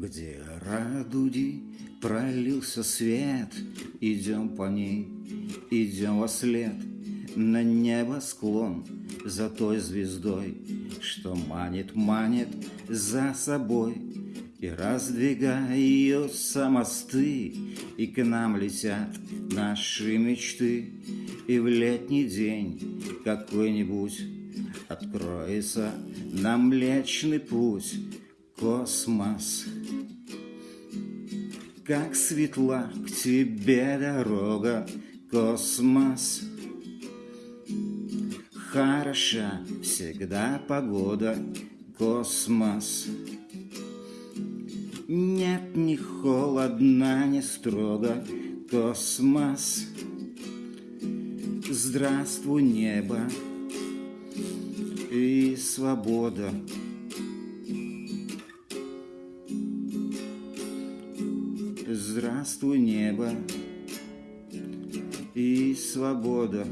Где радуги пролился свет, Идем по ней, идем во след. На небосклон за той звездой, Что манит, манит за собой. И раздвигаются мосты, И к нам летят наши мечты, И в летний день какой-нибудь Откроется нам Млечный путь, космос. Как светла к тебе дорога, космос. Хороша всегда погода, космос. Нет, не холодно, не строго, космос. Здравствуй, небо и свобода. Здравствуй, небо и свобода.